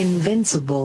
Invincible.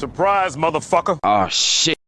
Surprise, motherfucker. Oh shit.